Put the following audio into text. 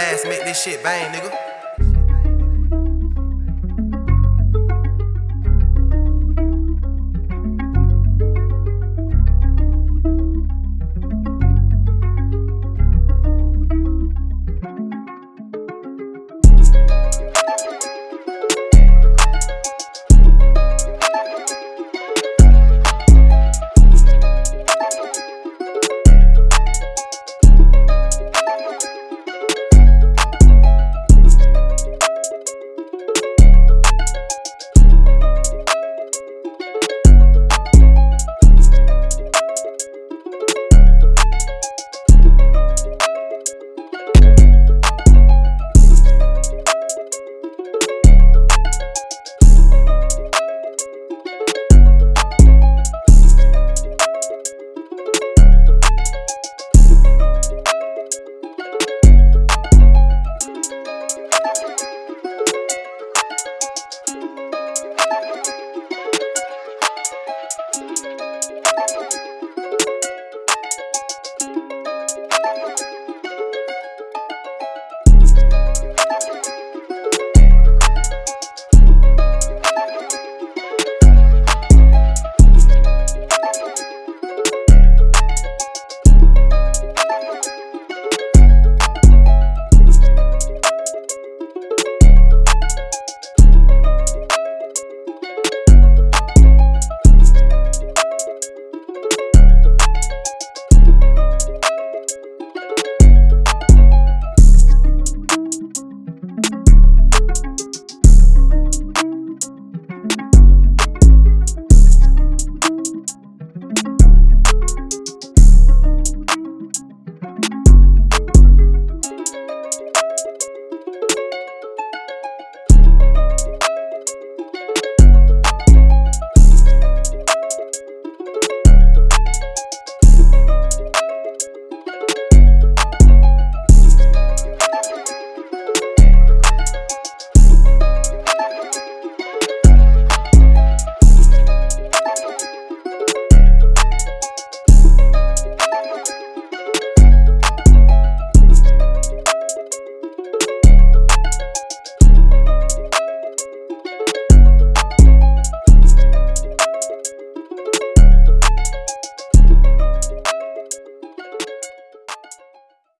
ass, make this shit bang, nigga.